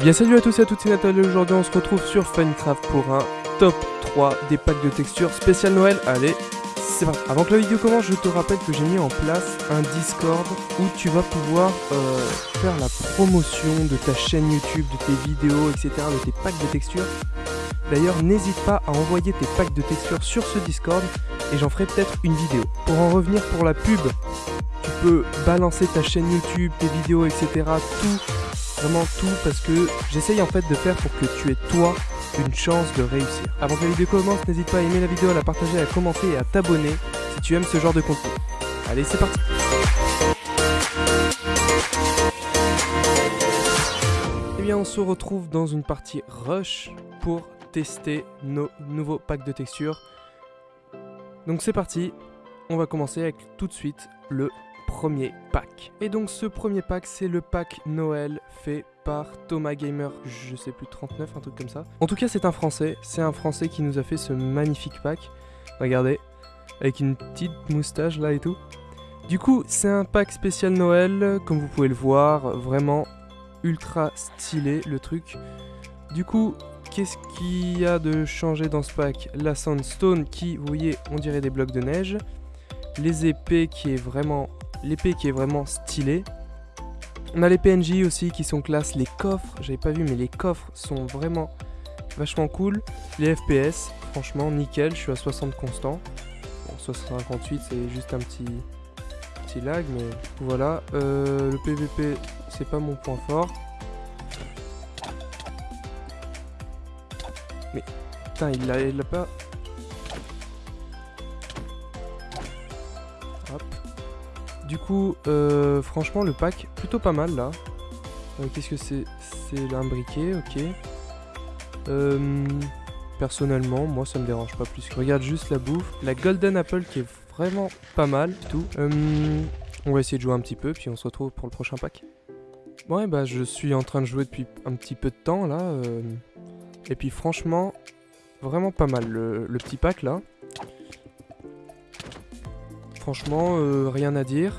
bien salut à tous et à toutes, c'est Nathalie, aujourd'hui on se retrouve sur Funcraft pour un top 3 des packs de textures spécial Noël. Allez, c'est parti Avant que la vidéo commence, je te rappelle que j'ai mis en place un Discord où tu vas pouvoir euh, faire la promotion de ta chaîne YouTube, de tes vidéos, etc., de tes packs de textures. D'ailleurs, n'hésite pas à envoyer tes packs de textures sur ce Discord et j'en ferai peut-être une vidéo. Pour en revenir pour la pub, tu peux balancer ta chaîne YouTube, tes vidéos, etc., tout vraiment tout parce que j'essaye en fait de faire pour que tu aies toi une chance de réussir. Avant que la vidéo commence, n'hésite pas à aimer la vidéo, à la partager, à commenter et à t'abonner si tu aimes ce genre de contenu. Allez, c'est parti Eh bien, on se retrouve dans une partie rush pour tester nos nouveaux packs de textures. Donc c'est parti, on va commencer avec tout de suite le premier pack. Et donc ce premier pack, c'est le pack Noël fait par Thomas Gamer, je sais plus, 39, un truc comme ça. En tout cas, c'est un Français, c'est un Français qui nous a fait ce magnifique pack. Regardez, avec une petite moustache là et tout. Du coup, c'est un pack spécial Noël, comme vous pouvez le voir, vraiment ultra stylé le truc. Du coup, qu'est-ce qu'il y a de changé dans ce pack? La Sandstone qui, vous voyez, on dirait des blocs de neige. Les épées qui est vraiment l'épée qui est vraiment stylée. On a les PNJ aussi qui sont classe, les coffres, j'avais pas vu mais les coffres sont vraiment vachement cool. Les FPS, franchement nickel, je suis à 60 constant. Bon, 58 c'est juste un petit, petit lag mais voilà. Euh, le PVP c'est pas mon point fort. Mais putain il l'a il Du coup, euh, franchement, le pack, plutôt pas mal là. Euh, qu'est-ce que c'est? C'est briquet, ok. Euh, personnellement, moi ça me dérange pas plus. Regarde juste la bouffe. La Golden Apple qui est vraiment pas mal, tout. on va essayer de jouer un petit peu, puis on se retrouve pour le prochain pack. Ouais, bah je suis en train de jouer depuis un petit peu de temps là. et puis franchement, vraiment pas mal le petit pack là. Franchement, euh, rien à dire.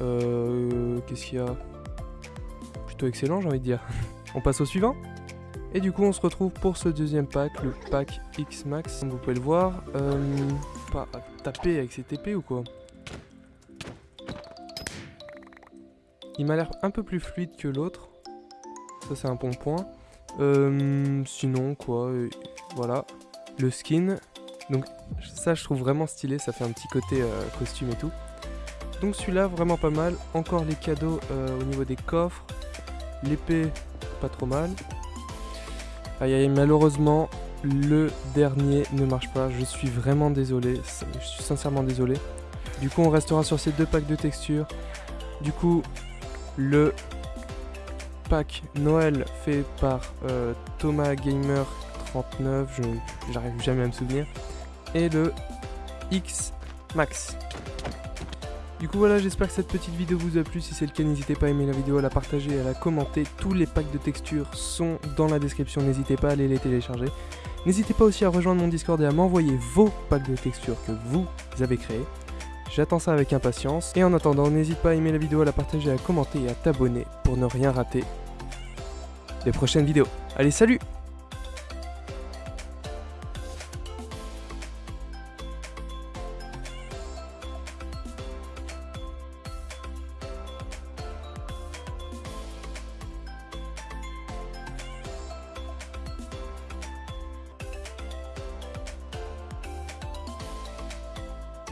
Euh, Qu'est-ce qu'il y a? Plutôt excellent, j'ai envie de dire. on passe au suivant Et du coup, on se retrouve pour ce deuxième pack, le pack X-Max. Comme vous pouvez le voir, euh, pas taper avec ses TP ou quoi? Il m'a l'air un peu plus fluide que l'autre. Ça, c'est un bon point. Sinon, quoi, voilà. Le skin, donc ça je trouve vraiment stylé, ça fait un petit côté euh, costume et tout. Donc celui-là vraiment pas mal. Encore les cadeaux euh, au niveau des coffres. L'épée pas trop mal. Aïe aïe malheureusement le dernier ne marche pas. Je suis vraiment désolé. Je suis sincèrement désolé. Du coup on restera sur ces deux packs de textures. Du coup le pack Noël fait par euh, Thomas Gamer 39, je j'arrive jamais à me souvenir et le X Max. Du coup voilà, j'espère que cette petite vidéo vous a plu. Si c'est le cas, n'hésitez pas à aimer la vidéo, à la partager, à la commenter. Tous les packs de textures sont dans la description, n'hésitez pas à aller les télécharger. N'hésitez pas aussi à rejoindre mon Discord et à m'envoyer vos packs de textures que vous avez créés. J'attends ça avec impatience. Et en attendant, n'hésite pas à aimer la vidéo, à la partager, à commenter et à t'abonner pour ne rien rater des prochaines vidéos. Allez, salut